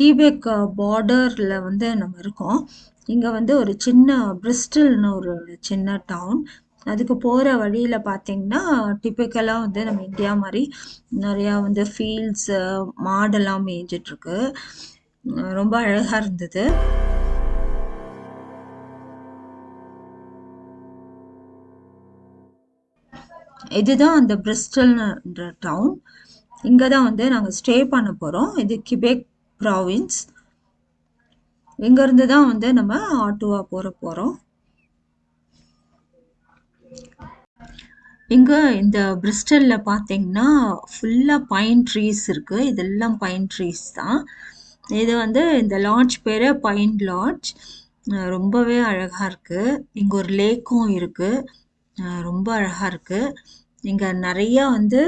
கீபேக் பார்டரில் வந்து நம்ம இருக்கோம். இங்கே வந்து ஒரு சின்ன பிரிஸ்டல்னு ஒரு சின்ன டவுன். அதுக்கு போகிற வழியில் பார்த்தீங்கன்னா, டிப்பிக்கலாக வந்து நம்ம இந்தியா மாதிரி நிறையா வந்து ஃபீல்ட்ஸு, மாடெல்லாம் மேய்ஞ்சிட்ருக்கு ரொம்ப அழகாக இருந்தது. இதுதான் அந்த பிரிஸ்டல்ன்ற டவுன். இங்கே தான் வந்து நாங்கள் ஸ்டே பண்ண போகிறோம் இது கிபெக் ப்ராவின்ஸ். இங்கேருந்து தான் வந்து நம்ம ஆட்டோவாக போகிற போகிறோம் இங்கே இந்த பிரிஸ்டலில் பார்த்தீங்கன்னா, ஃபுல்லாக பைன் ட்ரீஸ் இருக்குது இதெல்லாம் பைன் ட்ரீஸ் தான். இது வந்து இந்த லாட்ஜ் பேர் பைன் லாட்ஜ். ரொம்பவே அழகாக இருக்குது இங்கே ஒரு லேக்கும் இருக்குது ரொம்ப அழகாக இருக்குது இங்கே நிறையா வந்து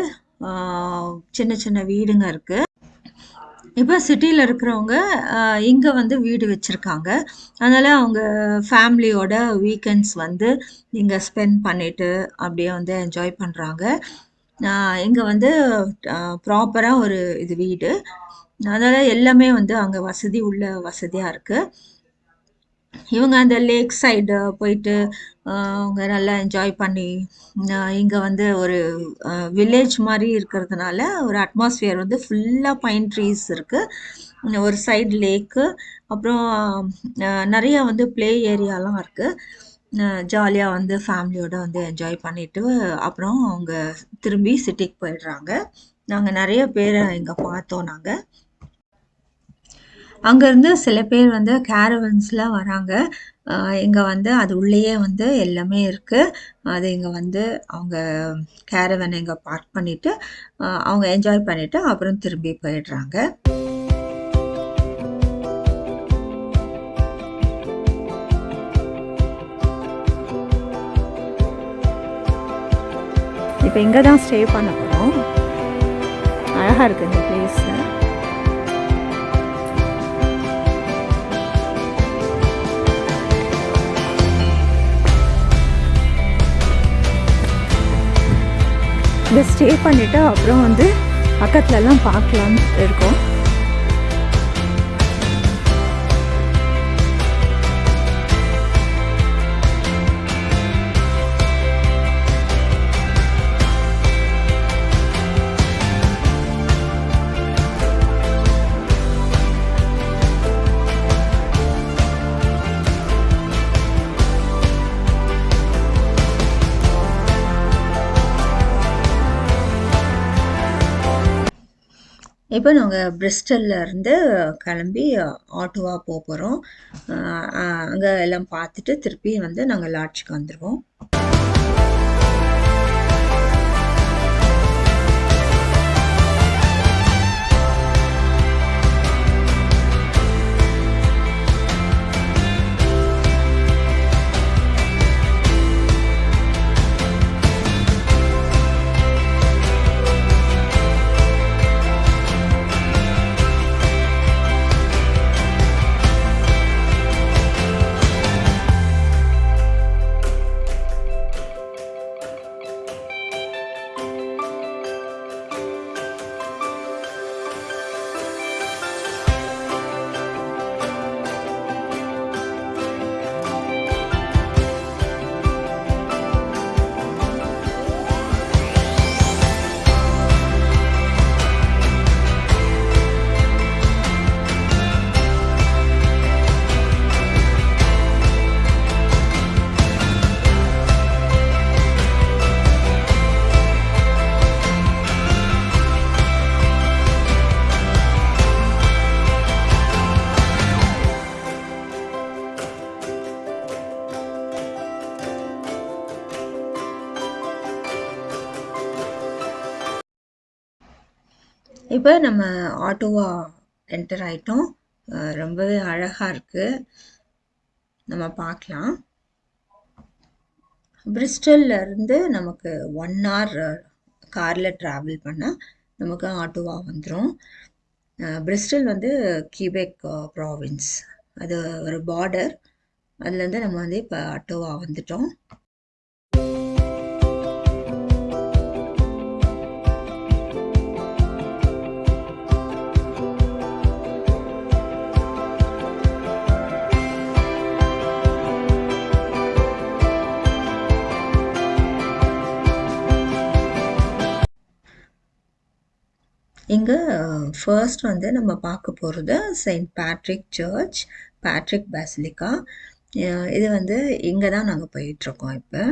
சின்ன சின்ன வீடுங்க இருக்குது இப்ப சிட்டில இருக்கிறவங்க அ இங்க வந்து வீடு வச்சிருக்காங்க. அதனால அவங்க ஃபேமிலியோட வீக்கெண்ட்ஸ் வந்து இங்க ஸ்பெண்ட் பண்ணிட்டு, அப்படியே வந்து என்ஜாய் பண்றாங்க. அ இங்க வந்து அ ப்ராப்பரா ஒரு இது வீடு. அதனால எல்லாமே வந்து அங்க வசதி உள்ள வசதியா இருக்கு. இவங்க அந்த லேக் சைடு போயிட்டு, அவங்க நல்லா என்ஜாய் பண்ணி, இங்கே வந்து ஒரு வில்லேஜ் மாதிரி இருக்கிறதுனால, ஒரு அட்மாஸ்ஃபியர் வந்து ஃபுல்லாக பைன் ட்ரீஸ் இருக்குது ஒரு சைடு லேக்கு, அப்புறம் நிறைய வந்து ப்ளே ஏரியாலாம் இருக்குது ஜாலியாக வந்து ஃபேமிலியோடு வந்து என்ஜாய் பண்ணிவிட்டு அப்புறம் அவங்க திரும்பி சிட்டிக்கு போயிடுறாங்க. நாங்கள் நிறைய பேரை இங்கே பார்த்தோம் நாங்கள் அங்கேருந்து சில பேர் வந்து கேரவன்ஸ்லாம் வராங்க. இங்கே வந்து அது உள்ளேயே வந்து எல்லாமே இருக்குது அது இங்கே வந்து அவங்க கேரவனை இங்கே பார்க் பண்ணிவிட்டு அவங்க என்ஜாய் பண்ணிவிட்டு அப்புறம் திரும்பி போயிடுறாங்க. இப்போ இங்கே தான் ஸ்டே பண்ண போகிறோம் அழகாக இருக்குது இந்த பிளேஸில் இங்க ஸ்டே பண்ணிட்டு, அப்புறம் வந்து பக்கத்துலலாம் பார்க்கலான்னு இருக்கோம். இப்போ நாங்கள் பிரிஸ்டல்ல இருந்து கிளம்பி ஆட்டோவாக போக போகிறோம் அங்கே எல்லாம் பார்த்துட்டு, திருப்பி வந்து நாங்கள் லாட்ஜுக்கு வந்துடுவோம் இப்போ நம்ம ஆட்டோவா என்டர் ஆயிட்டோம். ரொம்பவே அழகா இருக்கு. நம்ம பார்க்கலாம். பிரிஸ்டல்ல இருந்து நமக்கு ஒன் ஹார் கார்ல டிராவல் பண்ணால் நமக்கு ஆட்டோவா வந்துடும் பிரிஸ்டல் வந்து கியூபெக் ப்ராவின்ஸ். அது ஒரு பார்டர். அதுலேருந்து நம்ம வந்து இப்போ ஆட்டோவா வந்துட்டோம். ஃபர்ஸ்ட் வந்து நம்ம பார்க்க போகிறது saint Patrick church Patrick basilica இது வந்து இங்கே தான் நாங்கள் போயிட்டுருக்கோம் இப்போ.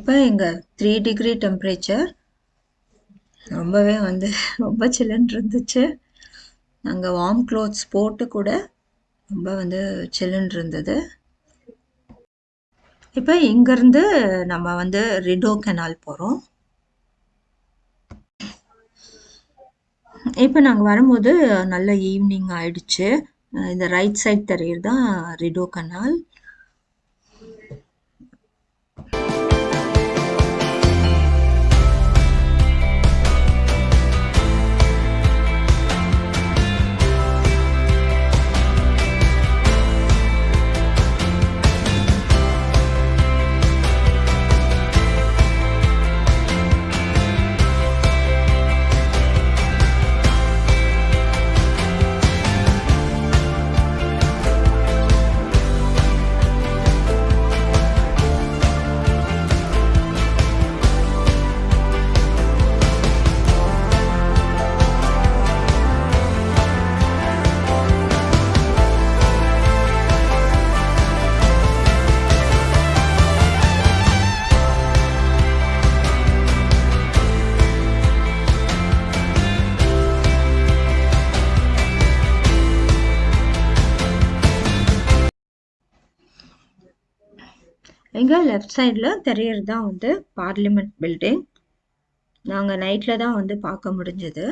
இப்போ எங்கள் த்ரீ டிகிரி டெம்ப்ரேச்சர் ரொம்பவே வந்து ரொம்ப சில்லுன்னு இருந்துச்சு. நாங்கள் வார்ம் க்ளோத்ஸ் போட்டு கூட ரொம்ப வந்து சில்லுன்னு இருந்தது. இப்போ இங்கேருந்து நம்ம வந்து ரிடோ கெனால் போகிறோம் இப்போ நாங்கள் வரும்போது நல்ல ஈவினிங் ஆயிடுச்சு. இந்த ரைட் சைட் தெரியுது? தான் ரிடோ கனால் எங்கள் லெஃப்ட் சைடில் தெரியறது தான் வந்து பார்லிமெண்ட் பில்டிங் நாங்கள் நைட்டில் தான் வந்து பார்க்க முடிஞ்சது.